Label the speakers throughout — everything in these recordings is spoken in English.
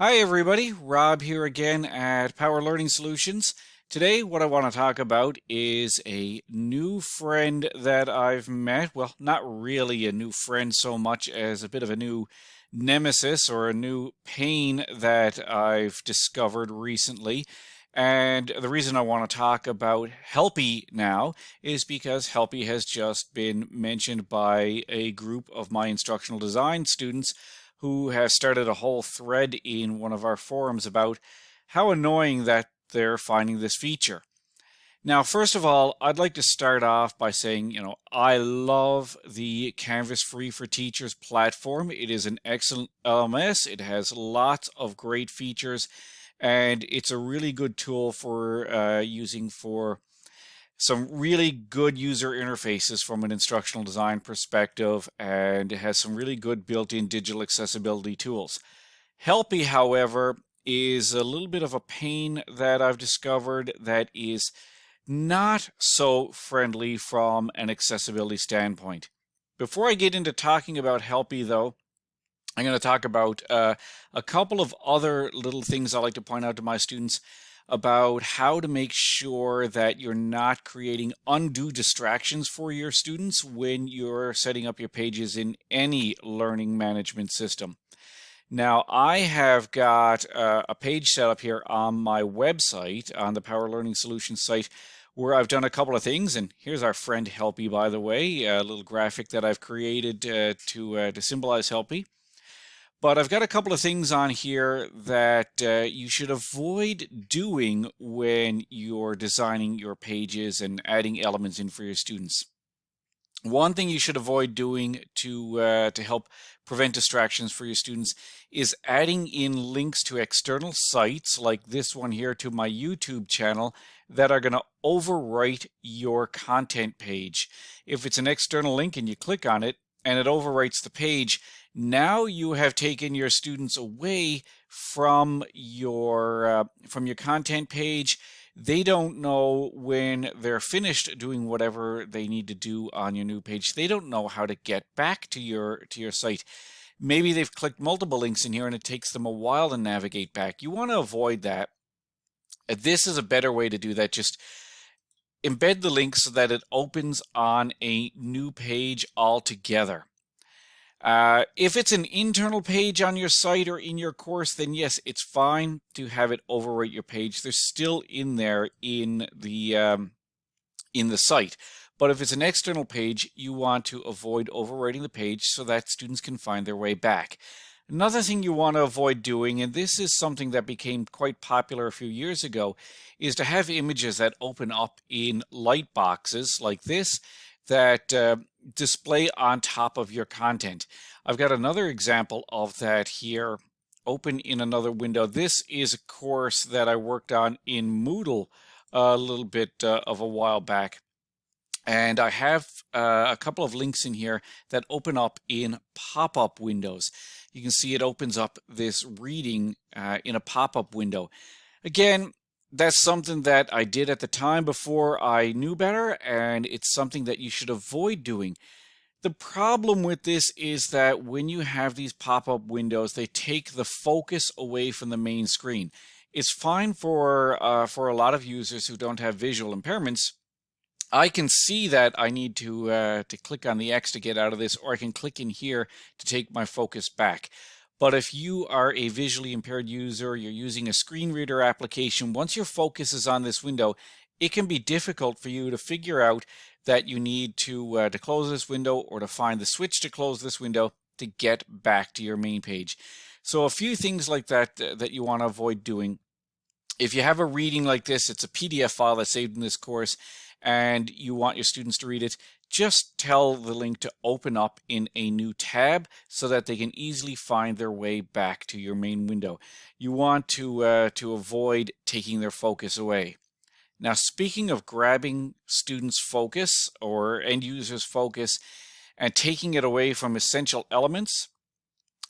Speaker 1: Hi everybody, Rob here again at Power Learning Solutions. Today what I want to talk about is a new friend that I've met. Well, not really a new friend so much as a bit of a new nemesis or a new pain that I've discovered recently. And the reason I want to talk about Helpy now is because Helpy has just been mentioned by a group of my instructional design students who has started a whole thread in one of our forums about how annoying that they're finding this feature. Now, first of all, I'd like to start off by saying, you know, I love the Canvas Free for Teachers platform. It is an excellent LMS. It has lots of great features, and it's a really good tool for uh, using for some really good user interfaces from an instructional design perspective, and it has some really good built-in digital accessibility tools. Helpy, however, is a little bit of a pain that I've discovered that is not so friendly from an accessibility standpoint. Before I get into talking about Helpy, though, I'm going to talk about uh, a couple of other little things I like to point out to my students about how to make sure that you're not creating undue distractions for your students when you're setting up your pages in any learning management system. Now, I have got uh, a page set up here on my website, on the Power Learning Solutions site, where I've done a couple of things. And here's our friend Helpy, by the way, a little graphic that I've created uh, to, uh, to symbolize Helpy. But I've got a couple of things on here that uh, you should avoid doing when you're designing your pages and adding elements in for your students. One thing you should avoid doing to uh, to help prevent distractions for your students is adding in links to external sites like this one here to my YouTube channel that are going to overwrite your content page. If it's an external link and you click on it and it overwrites the page, now you have taken your students away from your uh, from your content page. They don't know when they're finished doing whatever they need to do on your new page. They don't know how to get back to your to your site. Maybe they've clicked multiple links in here and it takes them a while to navigate back. You want to avoid that. This is a better way to do that. Just embed the link so that it opens on a new page altogether uh, if it's an internal page on your site or in your course, then yes, it's fine to have it overwrite your page. They're still in there in the um, in the site. But if it's an external page, you want to avoid overwriting the page so that students can find their way back. Another thing you want to avoid doing, and this is something that became quite popular a few years ago, is to have images that open up in light boxes like this that uh, display on top of your content. I've got another example of that here open in another window. This is a course that I worked on in Moodle a little bit uh, of a while back. And I have uh, a couple of links in here that open up in pop-up windows. You can see it opens up this reading uh, in a pop-up window. Again, that's something that I did at the time before I knew better, and it's something that you should avoid doing. The problem with this is that when you have these pop-up windows, they take the focus away from the main screen. It's fine for uh, for a lot of users who don't have visual impairments. I can see that I need to uh, to click on the X to get out of this, or I can click in here to take my focus back. But if you are a visually impaired user, you're using a screen reader application, once your focus is on this window, it can be difficult for you to figure out that you need to, uh, to close this window or to find the switch to close this window to get back to your main page. So a few things like that uh, that you want to avoid doing. If you have a reading like this, it's a PDF file that's saved in this course, and you want your students to read it, just tell the link to open up in a new tab so that they can easily find their way back to your main window. You want to, uh, to avoid taking their focus away. Now, speaking of grabbing students' focus or end users' focus and taking it away from essential elements,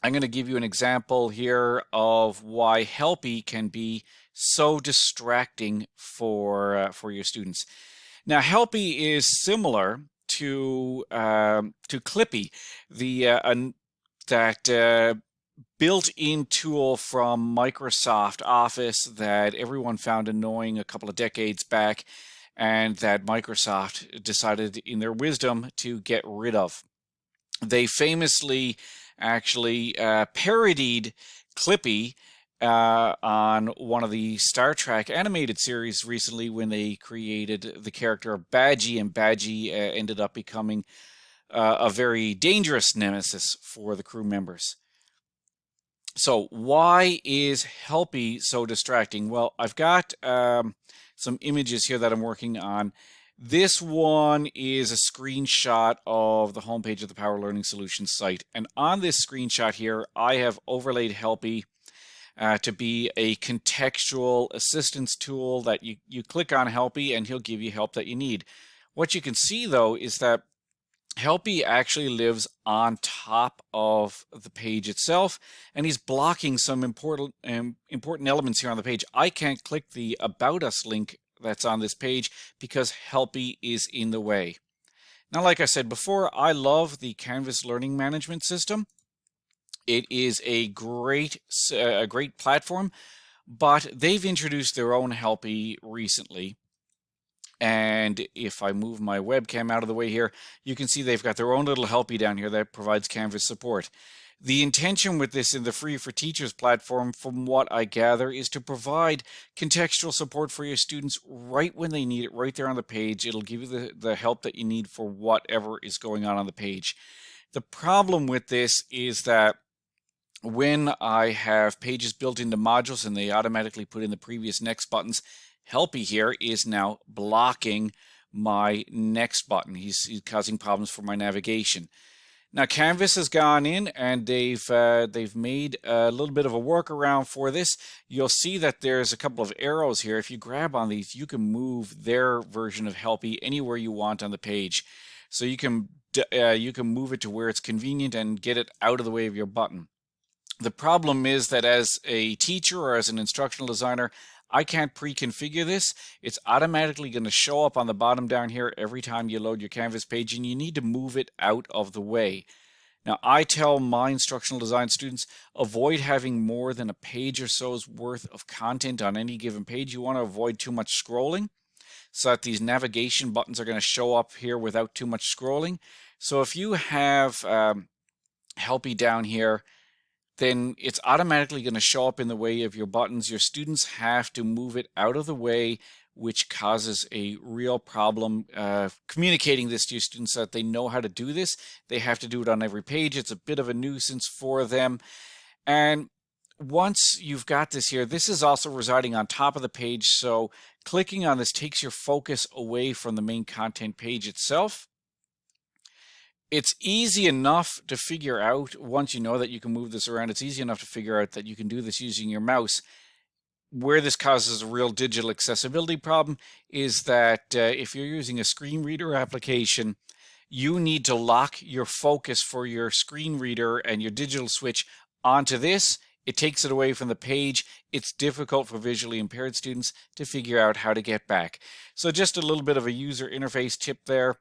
Speaker 1: I'm going to give you an example here of why Helpy can be so distracting for, uh, for your students. Now, Helpy is similar to um, to Clippy, the uh, that uh, built-in tool from Microsoft Office that everyone found annoying a couple of decades back and that Microsoft decided in their wisdom to get rid of. They famously actually uh, parodied Clippy uh, on one of the Star Trek animated series recently when they created the character of Badgey, and Badgey uh, ended up becoming uh, a very dangerous nemesis for the crew members. So why is Helpy so distracting? Well, I've got um, some images here that I'm working on. This one is a screenshot of the homepage of the Power Learning Solutions site. And on this screenshot here, I have overlaid Helpy uh, to be a contextual assistance tool that you, you click on Helpy and he'll give you help that you need. What you can see though is that Helpy actually lives on top of the page itself, and he's blocking some important um, important elements here on the page. I can't click the About Us link that's on this page because Helpy is in the way. Now, like I said before, I love the Canvas Learning Management System. It is a great, a great platform, but they've introduced their own Helpy recently. And if I move my webcam out of the way here, you can see they've got their own little helpy down here that provides Canvas support. The intention with this in the Free for Teachers platform, from what I gather, is to provide contextual support for your students right when they need it, right there on the page. It'll give you the, the help that you need for whatever is going on on the page. The problem with this is that when I have pages built into modules and they automatically put in the previous next buttons, Helpy here is now blocking my next button. He's, he's, causing problems for my navigation. Now Canvas has gone in and they've uh, they've made a little bit of a workaround for this. You'll see that there's a couple of arrows here. If you grab on these, you can move their version of Helpy anywhere you want on the page. So you can uh, you can move it to where it's convenient and get it out of the way of your button. The problem is that as a teacher or as an instructional designer, I can't pre-configure this. It's automatically going to show up on the bottom down here every time you load your Canvas page and you need to move it out of the way. Now, I tell my instructional design students, avoid having more than a page or so's worth of content on any given page. You want to avoid too much scrolling so that these navigation buttons are going to show up here without too much scrolling. So if you have um, Helpy down here, then it's automatically going to show up in the way of your buttons. Your students have to move it out of the way, which causes a real problem uh, communicating this to your students so that they know how to do this. They have to do it on every page. It's a bit of a nuisance for them. And once you've got this here, this is also residing on top of the page. So clicking on this takes your focus away from the main content page itself it's easy enough to figure out once you know that you can move this around. It's easy enough to figure out that you can do this using your mouse. Where this causes a real digital accessibility problem is that uh, if you're using a screen reader application, you need to lock your focus for your screen reader and your digital switch onto this. It takes it away from the page. It's difficult for visually impaired students to figure out how to get back. So just a little bit of a user interface tip there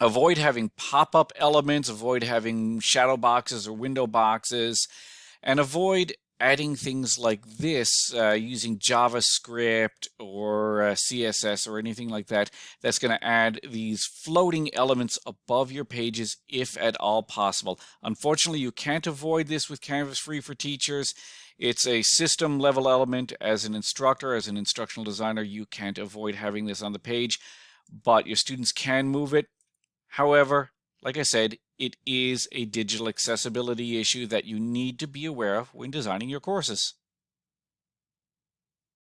Speaker 1: avoid having pop-up elements, avoid having shadow boxes or window boxes, and avoid adding things like this uh, using JavaScript or uh, CSS or anything like that that's going to add these floating elements above your pages if at all possible. Unfortunately, you can't avoid this with Canvas Free for Teachers. It's a system level element. As an instructor, as an instructional designer, you can't avoid having this on the page, but your students can move it However, like I said, it is a digital accessibility issue that you need to be aware of when designing your courses.